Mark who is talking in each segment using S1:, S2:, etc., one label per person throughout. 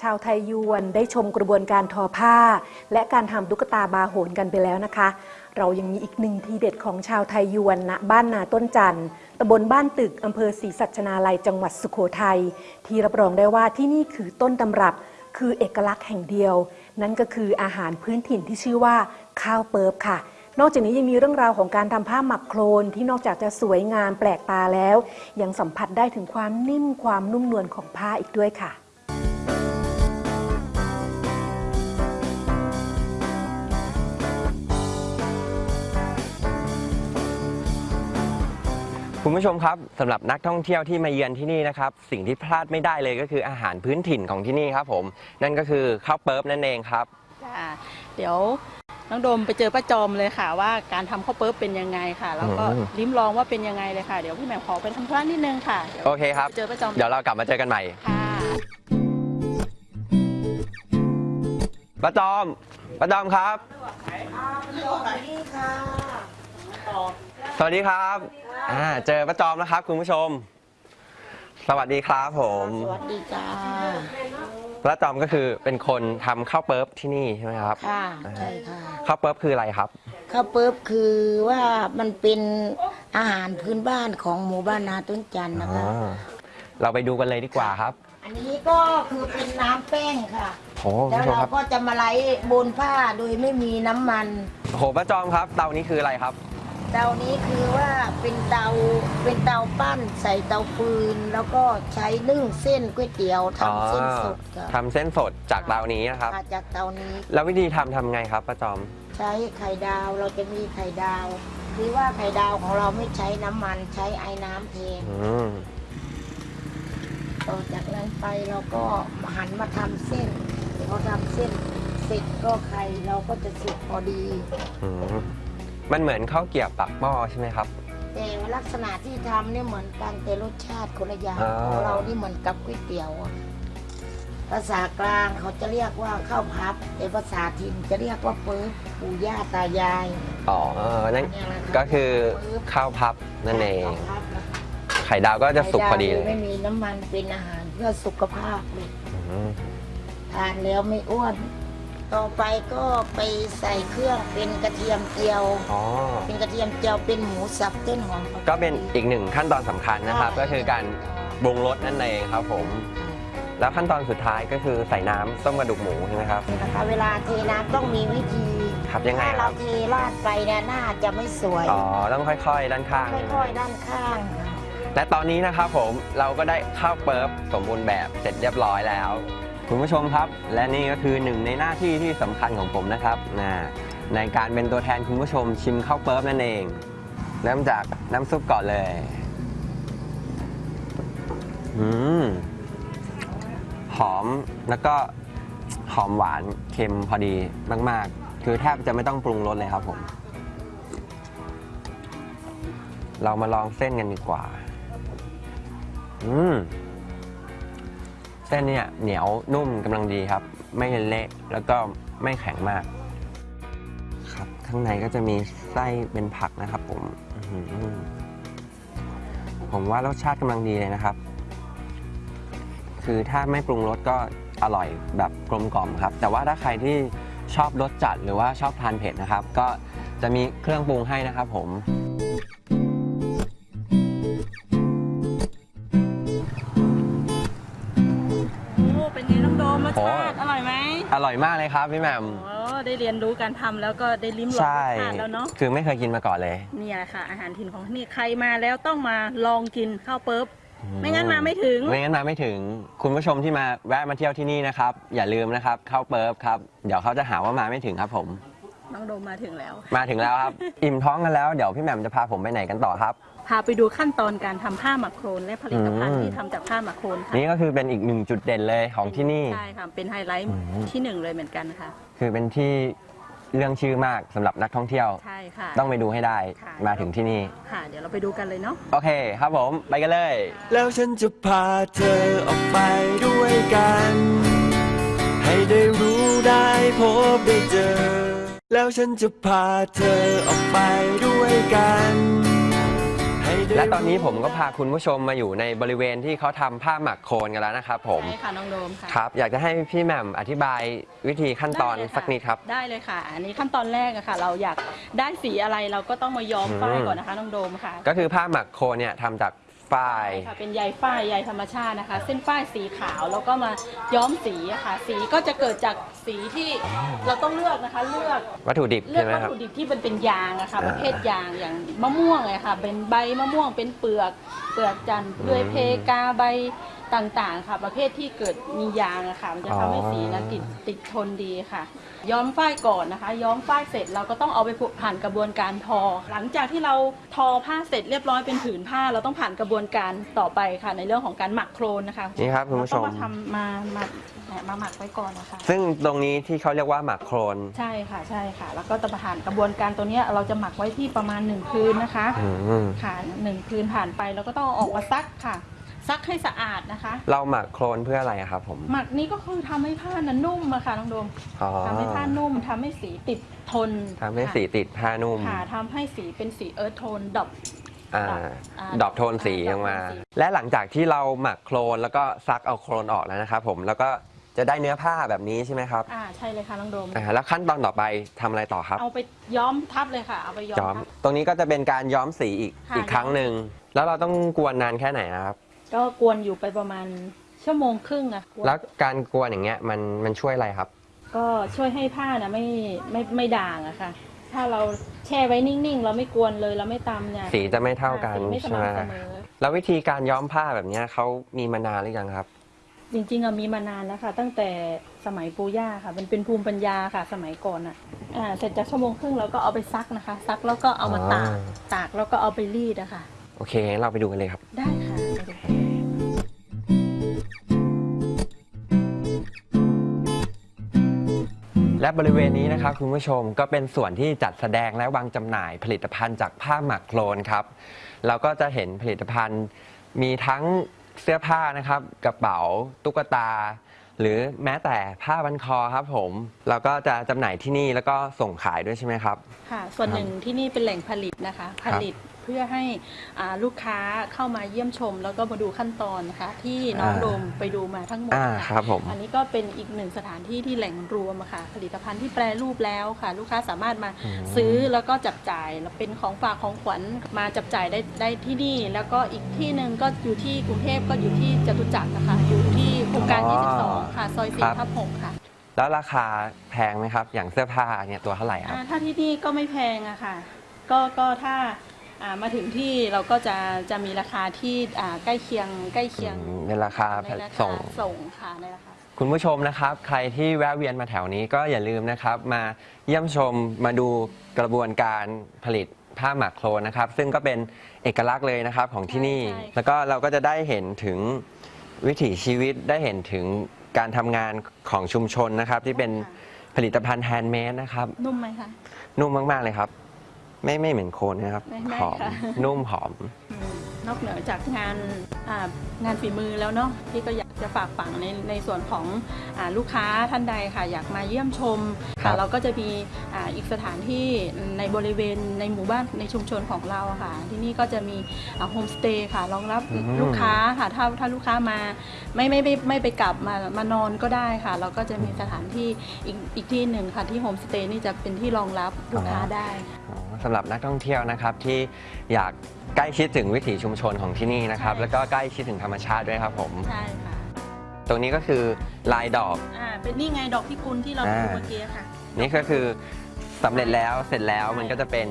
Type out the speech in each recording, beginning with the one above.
S1: ชาวไทยยวนได้ชมกระบวนการทอผ้า และการทำตุ๊กตาบาโหนกันไปแล้วนะคะ เรายังมีอีกหนึ่งทีเด็ดของชาวไทยยวนณบ้านนาต้นจันทร์ตำบลบ้านตึกอำเภอศรีสัชนาลัยจังหวัดสุโขทัยที่รับรองได้ว่าที่นี่คือต้นตำรับคือเอกลักษณ์แห่งเดียว นั่นก็คืออาหารพื้นถิ่นที่ชื่อว่าข้าวเปิบค่ะนอกจากนี้ยังมีเรื่องราวของการทำผ้าหมักโครนที่นอกจากจะสวยงามแปลกตาแล้ว ยังสัมผัสได้ถึงความนิ่มความนุ่มนวลของผ้าอีกด้วยค่ะ
S2: คุณผู้ชมครับสำหรับนักท่องเที่ยวที่มาเยือนที่นี่นะครับสิ่งที่พลาดไม่ได้เลยก็คืออาหารพื้นถิ่นของที่นี่ครับผมนั่นก็คือข้าวเปิ๊บนั่นเองครับ
S3: จ้าเดี๋ยวน้องโดมไปเจอป้าจอมเลยค่ะ ว่าการทำข้าวเปิ๊บเป็นยังไงค่ะ แล้วก็
S2: อืม
S3: ลิ้มลองว่าเป็นยังไงเลยค่ะ เดี๋ยวพี่แหม่มขอไปทำธุระนิดนึงค่ะดี๋ยว
S2: โอเคครับ
S3: ไปเจอป้าจอม
S2: เดี๋ยวเรากลับมาเจอกันใหม่
S3: ค่ะ
S2: ป้าจอมป้าจอมครับสวัสดีค รับอ่าเจอป้าจอมแล้วครับ คุณผู้ชม สวัสดีครับผม
S4: สวัสดีจ้า
S2: ป้าจอมก็คือเป็นคนทำข้าวเปิ๊บที่นี่ใช่ไหมครับ
S4: ค่ะใช่ค่ะ
S2: ข้าวเปิ๊บคืออะไรครับ
S4: ข้าวเปิ๊บคือว่ามันเป็นอาหารพื้นบ้านของหมู่บ้านนาต้นจันทร์นะคะ
S2: อ่าเราไปดูกันเลยดีกว่าครับ
S4: อันนี้ก็คือเป็นน้ำแป้งค่ะ
S2: โอ้คุณ
S4: แล้ว
S2: ผู้ชม
S4: เรา
S2: ครับ
S4: ก็จะมาไล่บนผ้าโดยไม่มีน้ำมัน
S2: โหป้าจอมครับ เตานี้คืออะไรครับ
S4: เตานี้คือว่าเป็นเตาเป็นเตาปั้นใส่เตาฟืน แล้วก็ใช้นึ่งเส้นก๋วยเตี๋ยวทำเส้นสดค่ะ
S2: ทำเส้นสดจากเตานี้นะครับ
S4: มาจากเตานี้
S2: แล้ววิธีทำทำไงครับป้าจอม
S4: ใช้ไข่ดาวเราจะมีไข่ดาวคือว่าไข่ดาวของเราไม่ใช้น้ำมันใช้ไอ้น้ำเทน
S2: อืม
S4: ต่อจากนั้นไปเราก็หันมาทำเส้นพอทำเส้นเสร็จก็ไข่เราก็จะสุกพอดี
S2: อืม มันเหมือนข้าวเกรี๊ยวปักหม้อใช่ไหมครับ
S4: แต่ลักษณะที่ทำเนี่ยเหมือนกันแต่รสชาติคนละอย่าง
S2: อ่า
S4: ของเรานี่เหมือนกับก๋วยเตี๋ยวอะภาษากลางเขาจะเรียกว่าข้าวพับแต่ภาษาถิ่นจะเรียกว่าเปิบปู่ย่าตายาย
S2: อ๋อนั่น
S4: เนี่ยแหละรับ
S2: ก็คือข้าวพับนั่นเอง
S4: ข้าวพับนะคะ
S2: ไข่ดาวก็จะสุกพอดีเล
S4: ไข่
S2: ย
S4: ไม่มีน้ำมันเป็นอาหารเพื่อสุขภาพเลย
S2: อืม
S4: ทานแล้วไม่อ้วน ต่อไปก็ไปใส่เครื่องเป็นกระเทียมเจียว
S2: อ๋อ
S4: เป็นกระเทียมเจียวเป็นหมูสับต้นหอม
S2: ก็เป็นอีกหนึ่งขั้นตอนสำคัญนะครับก็คือการปรุงรสนั่นเองครับผม แล้วขั้นตอนสุดท้ายก็คือใส่น้ำต้มกระดูกหมูใช่ไหมครับ
S4: นะคะเวลาเทน้ำต้องมีวิธี
S2: ครับยังไง
S4: ถ้า
S2: ค
S4: เรา
S2: รับ
S4: เทราดไปเนี่ยหน้าจะไม่สวย
S2: อ๋อ ต้องค่อยๆ ด้านข้าง
S4: ค่อยๆ ด้านข้างค่ะ
S2: และตอนนี้นะครับผมเราก็ได้ข้าวเปิบสมบูรณ์แบบเสร็จเรียบร้อยแล้ว คุณผู้ชมครับ และนี่ก็คือหนึ่งในหน้าที่ที่สำคัญของผมนะครับนะในการเป็นตัวแทนคุณผู้ชมชิมข้าวเปิ๊บนั่นเอง เริ่มจากน้ำซุปก่อนเลยอืมหอมแล้วก็หอมหวานเค็มพอดีมาก ๆ คือแทบจะไม่ต้องปรุงรสเลยครับผม เรามาลองเส้นกันดีกว่า อืม ส้นเนี่ยเหนียวนุ่มกำลังดีครับ ไม่เละแล้วก็ไม่แข็งมากครับข้างในก็จะมีไส้เป็นผักนะครับผมผมว่ารสชาติกำลังดีเลยนะครับ คือถ้าไม่ปรุงรสก็อร่อยแบบกลมกล่อมครับ แต่ว่าถ้าใครที่ชอบรสจัดหรือว่าชอบทานเผ็ดนะครับ ก็จะมีเครื่องปรุงให้นะครับผม
S3: เป็นไงน้องโดมรส
S2: โอ้
S3: ชาติอร่อยไหม
S2: อร่อยมากเลยครับพี่แหม่ม
S3: โอ้ได้เรียนรู้การทำแล้วก็ได้ลิ้มลองร
S2: ใช่
S3: สชาติแล้วเนาะ
S2: คือไม่เคยกินมาก่อนเลย
S3: เนี่ยแหละค่ะ อาหารถิ่นของที่นี่ใครมาแล้วต้องมาลองกินข้าวเปิ๊บไม่งั้นมาไม่ถึง
S2: ไม่งั้นมาไม่ถึง คุณผู้ชมที่มาแวะมาเที่ยวที่นี่นะครับ อย่าลืมนะครับข้าวเปิบครับ เดี๋ยวเขาจะหาว่ามาไม่ถึงครับผม
S3: น้องโดมมาถึงแล้ว
S2: มาถึงแล้วครับ อิ่มท้องกันแล้ว เดี๋ยวพี่แหม่มจะพาผมไปไหนกันต่อครับ
S3: พาไปดูขั้นตอนการทำผ้าหมักโครนและผลิตภัณ
S2: อื
S3: ฑ์
S2: ม
S3: ที่ทำจากผ้าหมักโครนค่ะ
S2: นี่ก็คือเป็นอีกหนึ่งจุดเด่นเลยของที่นี่
S3: ใช่ค่ะ เป็นไฮไลท์
S2: อืม
S3: ที่หนึ่งเลยเหมือนกันค่ะ
S2: คือเป็นที่เรื่องชื่อมากสำหรับนักท่องเที่ยว
S3: ใช่ค่ะ
S2: ต้องไปดูให้ได้
S3: ค่ะ
S2: มาถึงที่นี่
S3: ค่ะ เดี๋ยวเราไปดูกันเลยเนาะ
S2: โอเคครับผมไปกันเลย
S5: แล้วฉันจะพาเธอออกไปด้วยกัน ให้ได้รู้ได้พบได้เจอ แล้วฉันจะพาเธอออกไปด้วยกันให้ได้
S2: และตอนนี้ผมก็พาคุณผู้ชมมาอยู่ในบริเวณที่เขาทำผ้าหมักโคลนกันแล้วนะครับผม
S3: ใช่ค่ะน้องโดมค่ะ
S2: ครับ อยากจะให้พี่แหม่มอธิบายวิธีขั้นตอน
S3: ได้เลยค่ะ
S2: สักนิดครับ
S3: ได้เลยค่ะ อันนี้ขั้นตอนแรกอะค่ะ เราอยากได้สีอะไรเราก็ต้องมาย้อม
S2: อืม
S3: ฝ้ายก่อนนะคะน้องโดมค่ะ
S2: ก็คือผ้าหมักโคลนเนี่ยทำจาก ฝ้าย
S3: ใช่ค่ะเป็นใยฝ้ายใยธรรมชาตินะคะ เส้นฝ้ายสีขาวแล้วก็มาย้อมสีอะค่ะ สีก็จะเกิดจากสีที่เราต้องเลือกนะคะ เลือก
S2: วัตถุดิบ
S3: เลือก
S2: ใช่ไหม
S3: วัต
S2: ครับ
S3: ถุดิบที่มันเป็นยางอะค่ะ
S2: อ่า
S3: ประเภทยางอย่างมะม่วงเลยค่ะ เป็นใบมะม่วงเป็นเปลือก เปลือกจันทร์เปลือยเพกาใบ ต่างๆค่ะ ประเภทที่เกิดมียางอะค่ะ มันจะทำให้สีนั้นติดติดทนดีค่ะ ย้อมฝ้ายก่อนนะคะ ย้อมฝ้ายเสร็จเราก็ต้องเอาไปผ่านกระบวนการทอ หลังจากที่เราทอผ้าเสร็จเรียบร้อยเป็นผืนผ้า เราต้องผ่านกระบวนการต่อไปค่ะ ในเรื่องของการหมักโครนนะคะ
S2: นี่ครับคุณผู้ชม
S3: เราต้องมาทำมามามาหมักไว้ก่อนนะคะ
S2: ซึ่งตรงนี้ที่เขาเรียกว่าหมักโคลน
S3: ใช่ค่ะใช่ค่ะ แล้วก็จะผ่านกระบวนการตัวเนี้ยเราจะหมักไว้ที่ประมาณ1คืนนะคะ
S2: อืม
S3: ค่ะหนึ่งคืนผ่านไปเราก็ต้องเอาออกมาซักค่ะ ซักให้สะอาดนะคะ
S2: เราหมักโคลนเพื่ออะไรอะครับผม
S3: หมักนี้ก็คือทำให้ผ้านั้นนุ่มอะค่ะน้องโดม
S2: อ๋อ
S3: ทำให้ผ้านุ่มทำให้สีติดทน
S2: ทำให้สีติดผ้านุ่ม
S3: ค่ะทำให้สีเป็นสี earth tone ดอก
S2: อ่า
S3: อ่า
S2: drop tone สี
S3: อ่า
S2: ออกมา
S3: drop tone สี
S2: และหลังจากที่เราหมักโคลนแล้วก็ซักเอาโคลนออกแล้วนะครับผมแล้วก็จะได้เนื้อผ้าแบบนี้ใช่ไหมครับ
S3: อ่าใช่เลยค่ะน้องโดม
S2: อ่าแล้วขั้นตอนต่อไปทำอะไรต่อครับ
S3: เอาไปย้อมทับเลยค่ะ เอาไปย้อม
S2: ย้อม
S3: ทับ
S2: ตรงนี้ก็จะเป็นการย้อมสีอีก
S3: ค่ะ
S2: อีกครั้งหนึ่งแล้วเราต้องกวนนานแค่ไหนนะครับ
S3: ก็กวนอยู่ไปประมาณชั่วโมงครึ่งอะกน
S2: แล้วการกวนอย่างเงี้ยมันมันช่วยอะไรครับ
S3: ก็ช่วยให้ผ้านะไม่ไม่ไม่ด่างอะค่ะ ถ้าเราแช่ไว้นิ่งๆ เราไม่กวนเลยเราไม่ตำเนี่ย
S2: สีจะไม่เท่ากัน
S3: สีไม่ส
S2: ใช่ไหม
S3: ม่ำเสมอ
S2: แล้ววิธีการย้อมผ้าแบบเนี้ยเขามีมานานหรือยังครับ
S3: จริงๆอะมีมานานแล้วค่ะ ตั้งแต่สมัยปู่ย่าค่ะ มันเป็นภูมิปัญญาค่ะ สมัยก่อนอะอ่าเสร็จจากชั่วโมงครึ่งเราก็เอาไปซักนะคะ ซักแล้วก็เอามาตาก
S2: อ๋อ
S3: ตากแล้วก็เอาไปรีดอะค่ะ
S2: โอเคงั้นเราไปดูกันเลยครับ
S3: ได้ค่ะ
S2: และบริเวณนี้นะครับคุณผู้ชมก็เป็นส่วนที่จัดแสดงและวางจำหน่ายผลิตภัณฑ์จากผ้าหมักโคลนครับเราก็จะเห็นผลิตภัณฑ์มีทั้งเสื้อผ้านะครับ กระเป๋าตุ๊กตา หรือแม้แต่ผ้าบันคอครับผม เราก็จะจำหน่ายที่นี่แล้วก็ส่งขายด้วยใช่ไหมครับ
S3: ค่ะ ส่วนหนึ่งที่นี่เป็นแหล่งผลิตนะคะ ผลิต เพื่อให้อ่าลูกค้าเข้ามาเยี่ยมชม แล้วก็มาดูขั้นตอนนะคะที่น้อง
S2: อ่า
S3: โดมไปดูมาทั้งหมด
S2: อ่า
S3: ค่ะ
S2: ครับผม
S3: อันนี้ก็เป็นอีกหนึ่งสถานที่ที่แหล่งรวมอะค่ะ ผลิตภัณฑ์ที่แปรรูปแล้วค่ะ ลูกค้าสามารถมา
S2: อืม
S3: ซื้อแล้วก็จับจ่ายแล้วเป็นของฝากของขวัญมาจับจ่ายได้ได้ที่นี่ แล้วก็อีกที่หนึ่งก็อยู่ที่กรุงเทพก็อยู่ที่จตุจักรนะคะ อยู่ที่โครงการ 22 ค่ะ ซอย4ทับ6ค่ะ
S2: แล้วราคาแพงไหมครับ อย่างเสื้อผ้าเนี่ยตัวเท่าไหร่ครับ
S3: อ่าถ้าที่นี่ก็ไม่แพงอะค่ะ ก็ก็ถ้าอ่า มาถึงที่เราก็จะจะมีราคาที่อ่าใกล้เคียงใกล้เคียง
S2: อืมในราคา
S3: ในราคา
S2: ส่ง
S3: ส่งค่ะในราคา
S2: คุณผู้ชมนะครับ ใครที่แวะเวียนมาแถวนี้ก็อย่าลืมนะครับ มาเยี่ยมชมมาดูกระบวนการผลิตผ้าหมักโคลนนะครับ ซึ่งก็เป็นเอกลักษณ์เลยนะครับของที่นี่
S3: ใช่ใช่
S2: แล้วก็เราก็จะได้เห็นถึงวิถีชีวิตได้เห็นถึงการทำงานของชุมชนนะครับ ที่เป็นผลิตภัณฑ์ handmade นะครับ
S3: นุ่มไหมคะ
S2: นุ่มมาก ๆ เลยครับ ไม่ไม่เหม็นโคลนนะครับ
S3: ไม่ไม่
S2: หอม
S3: ค่ะ
S2: นุ่มหอม
S3: อืมนอกเหนือจากงานอ่างานฝีมือแล้วเนาะพี่ก็อยากจะฝากฝังในในส่วนของอาลูกค้าท่านใดค่ะ อยากมาเยี่ยมชม
S2: ครั
S3: ค่ะ
S2: บ
S3: เราก็จะมีอ่าอีกสถานที่ในบริเวณในหมู่บ้านในชุมชนของเราอะค่ะ ที่นี่ก็จะมีโฮมสเตย์ค่ะรองรับลูกค้าค่ะถ้าถ้าลูกค้ามาไม่ไม่ไม่ไม่ไปกลับมามานอนก็ได้ค่ะ เราก็จะมีสถานที่อีกอีกที่หนึ่งค่ะที่โฮมสเตย์นี่จะเป็นที่รองรับลูกค้าได้
S2: อ๋อ สำหรับนักท่องเที่ยวนะครับที่อยากใกล้ชิดถึงวิถีชุมชนของที่นี่นะครับ
S3: ใช่
S2: แล้วก็ใกล้ชิดถึงธรรมชาติด้วยครับผม
S3: ใช่ค่ะ
S2: ตรงนี้ก็คือลายดอก
S3: อ่าเป็นนี่ไงดอกพิกุลที่เรา
S2: อ่า
S3: ดูเมื่อกี้ค่ะ
S2: นี่ก็คือสำเร็จแล้วเสร็จแล้ว
S3: ใช่
S2: มันก็จะเป็น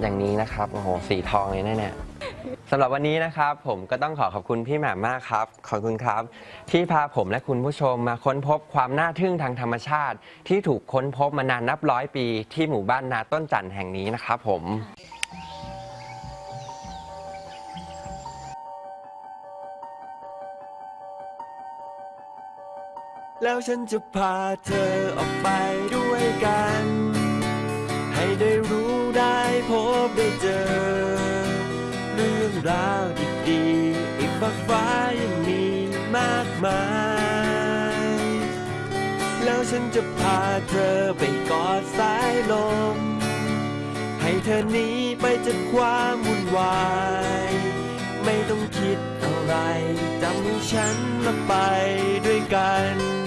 S2: อย่างนี้นะครับโอ้โหสีทองเลยนะเนี่ย สำหรับวันนี้นะครับผมก็ต้องขอขอบคุณพี่แหม่มมากครับ ขอบคุณครับ ที่พาผมและคุณผู้ชมมาค้นพบความน่าทึ่งทางธรรมชาติ ที่ถูกค้นพบมานานนับร้อยปี ที่หมู่บ้านนาต้นจันทร์แห่งนี้นะครับผม
S5: แล้วฉันจะพาเธอออกไปด้วยกัน ให้ได้รู้ได้พบได้เจอ ราวดีๆอีกฟ้าฟ้ายังมีมากมาย แล้วฉันจะพาเธอไปกอดสายลม ให้เธอหนีไปจากความวุ่นวาย ไม่ต้องคิดอะไรจำให้ฉันมาไปด้วยกัน